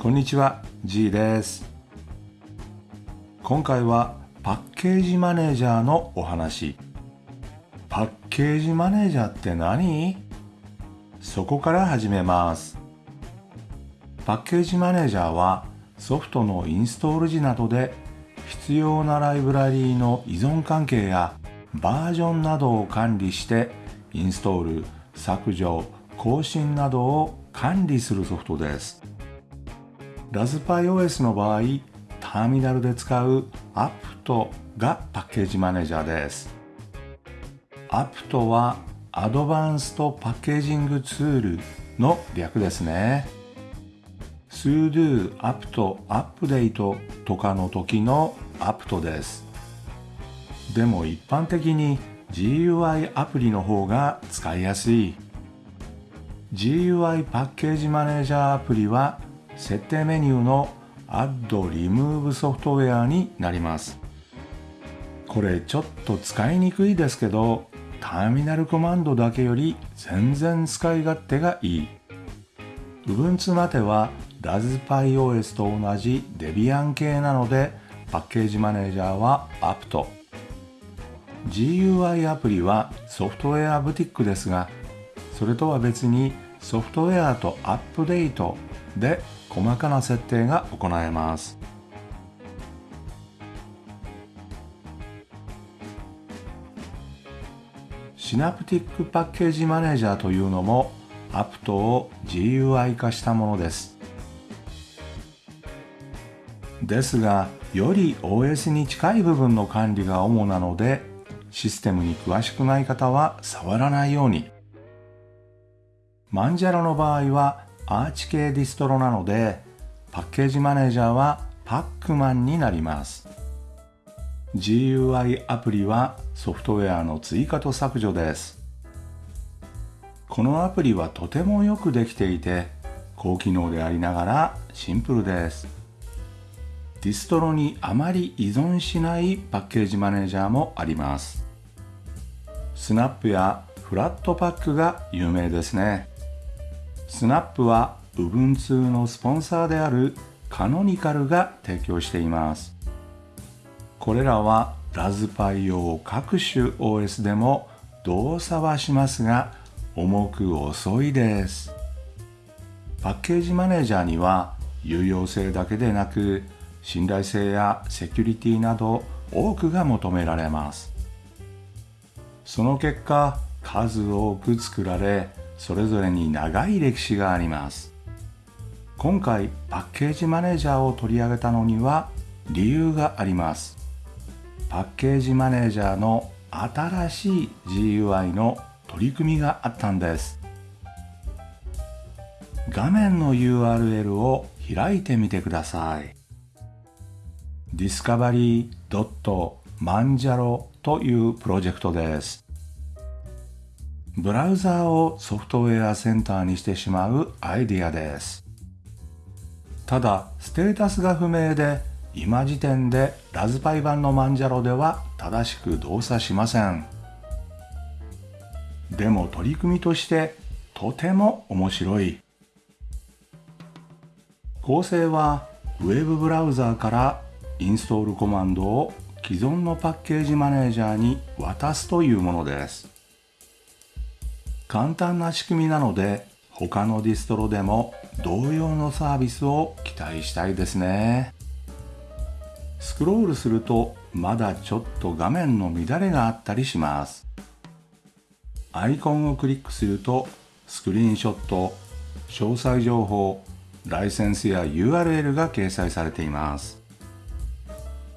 こんにちは G です。今回はパッケージマネージャーのお話。パッケージマネージャーって何？そこから始めます。パッケージマネージャーはソフトのインストール時などで必要なライブラリーの依存関係やバージョンなどを管理してインストール削除更新などを管理するソフトです。ラズパイ OS の場合ターミナルで使う apt がパッケージマネージャーです。apt はアドバンストパッケージングツールの略ですね。sudo apt アップデートとかの時の apt です。でも一般的に GUI アプリの方が使いやすい。GUI パッケージマネージャーアプリは設定メニューの Add Remove ソフトウェアになります。これちょっと使いにくいですけどターミナルコマンドだけより全然使い勝手がいい。Ubuntu までは RaspberryOS と同じ Debian 系なのでパッケージマネージャーは apt GUI アプリはソフトウェアブティックですがそれとは別にソフトウェアとアップデートで細かな設定が行えます。シナプティックパッケージマネージャーというのも apt を GUI 化したものです。ですがより OS に近い部分の管理が主なのでシステムに詳しくない方は触らないように。マンジャロの場合はアーチ系ディストロなのでパッケージマネージャーはパックマンになります。GUI アプリはソフトウェアの追加と削除です。このアプリはとてもよくできていて高機能でありながらシンプルです。ディストロにあまり依存しないパッケージマネージャーもあります。スナップやフラットパックが有名ですね。スナップは Ubuntu のスポンサーであるカノニカルが提供しています。これらはラズパイ用各種 OS でも動作はしますが重く遅いです。パッケージマネージャーには有用性だけでなく信頼性やセキュリティなど多くが求められます。その結果数多く作られそれぞれに長い歴史があります。今回パッケージマネージャーを取り上げたのには理由があります。パッケージマネージャーの新しい GUI の取り組みがあったんです。画面の URL を開いてみてください。Discovery.manjaro というプロジェクトです。ブラウザーをソフトウェアセンターにしてしまうアイディアです。ただ、ステータスが不明で、今時点でラズパイ版のマンジャロでは正しく動作しません。でも取り組みとしてとても面白い。構成は Web ブラウザーからインストールコマンドを既存のパッケージマネージャーに渡すというものです。簡単な仕組みなので他のディストロでも同様のサービスを期待したいですね。スクロールするとまだちょっと画面の乱れがあったりします。アイコンをクリックするとスクリーンショット詳細情報ライセンスや URL が掲載されています。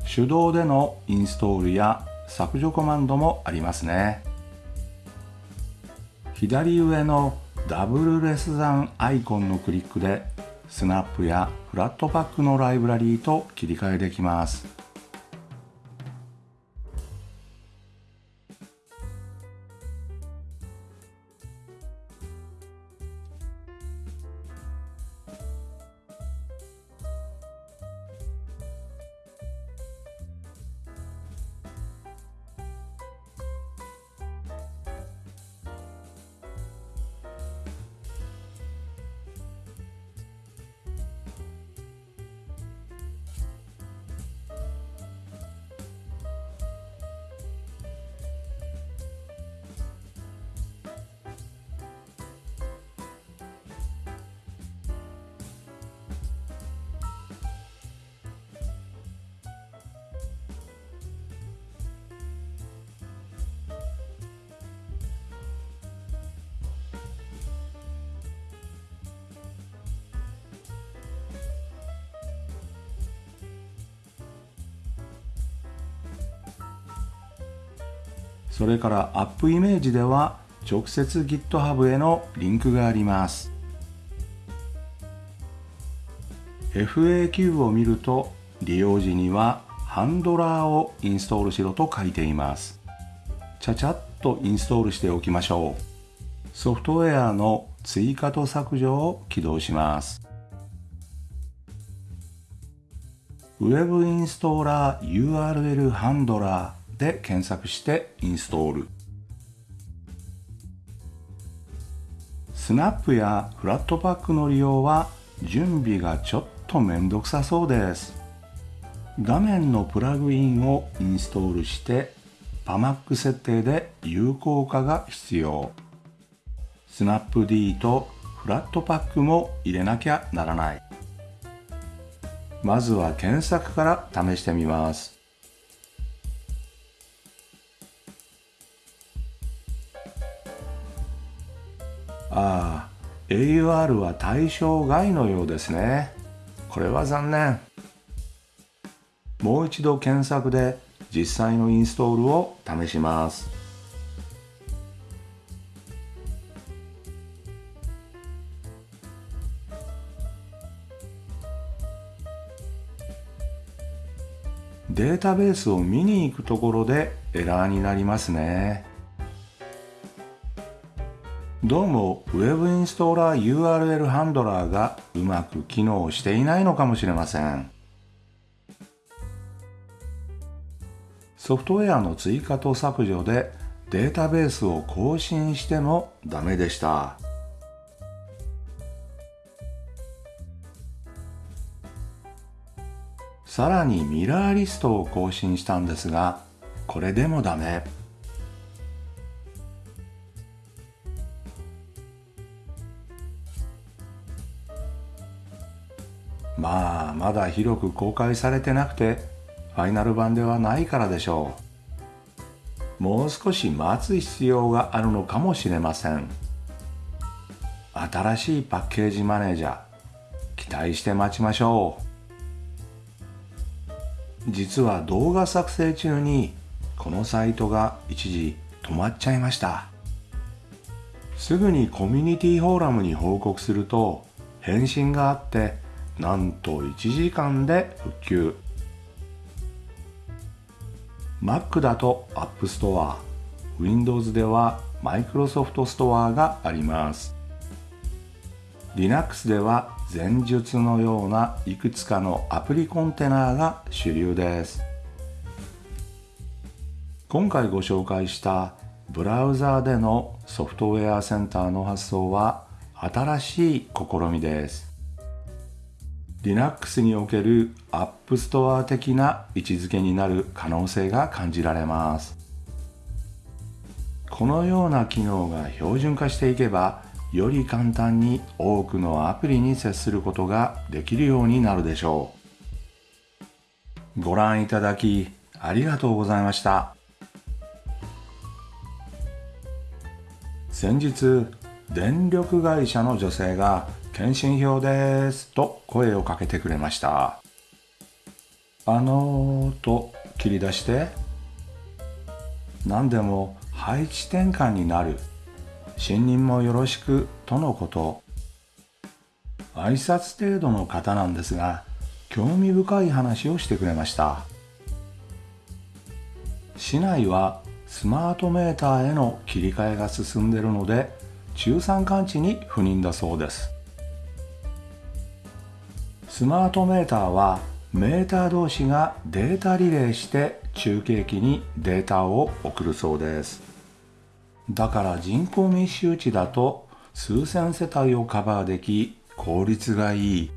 手動でのインストールや削除コマンドもありますね。左上のダブルレスザンアイコンのクリックでスナップやフラットパックのライブラリーと切り替えできます。それからアップイメージでは直接 GitHub へのリンクがあります。FAQ を見ると利用時にはハンドラーをインストールしろと書いています。ちゃちゃっとインストールしておきましょう。ソフトウェアの追加と削除を起動します。ウェブインストーラー URL ハンドラーで検索してインストール。スナップやフラットパックの利用は準備がちょっとめんどくさそうです。画面のプラグインをインストールしてパマック設定で有効化が必要。スナップ D とフラットパックも入れなきゃならない。まずは検索から試してみます。ああ AUR は対象外のようですね。これは残念。もう一度検索で実際のインストールを試します。データベースを見に行くところでエラーになりますね。どうも Web インストーラー URL ハンドラーがうまく機能していないのかもしれません。ソフトウェアの追加と削除でデータベースを更新してもダメでした。さらにミラーリストを更新したんですがこれでもダメ。まあまだ広く公開されてなくてファイナル版ではないからでしょう。もう少し待つ必要があるのかもしれません。新しいパッケージマネージャー期待して待ちましょう。実は動画作成中にこのサイトが一時止まっちゃいました。すぐにコミュニティフォーラムに報告すると返信があってなんと1時間で復旧。Mac だと App Store Windows では Microsoft Store があります。Linux では前述のようないくつかのアプリコンテナが主流です。今回ご紹介したブラウザーでのソフトウェアセンターの発想は新しい試みです。Linux における App Store 的な位置づけになる可能性が感じられます。このような機能が標準化していけば、より簡単に多くのアプリに接することができるようになるでしょう。ご覧いただきありがとうございました。先日、電力会社の女性が検診票ですと声をかけてくれました。あのーと切り出して何でも配置転換になる新任もよろしくとのこと。挨拶程度の方なんですが興味深い話をしてくれました。市内はスマートメーターへの切り替えが進んでいるので中山間地に不妊だそうです。スマートメーターはメーター同士がデータリレーして中継機にデータを送るそうです。だから人口密集地だと数千世帯をカバーでき効率がいい。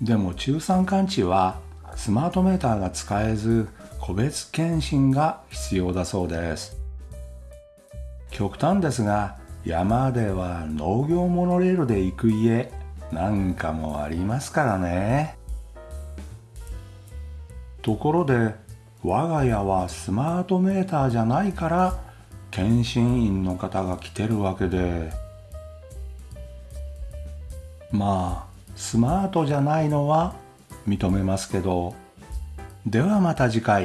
でも中山間地はスマートメーターが使えず個別検診が必要だそうです。極端ですが山では農業モノレールで行く家なんかもありますからね。ところで我が家はスマートメーターじゃないから検診員の方が来てるわけで。まあスマートじゃないのは認めますけど。ではまた次回。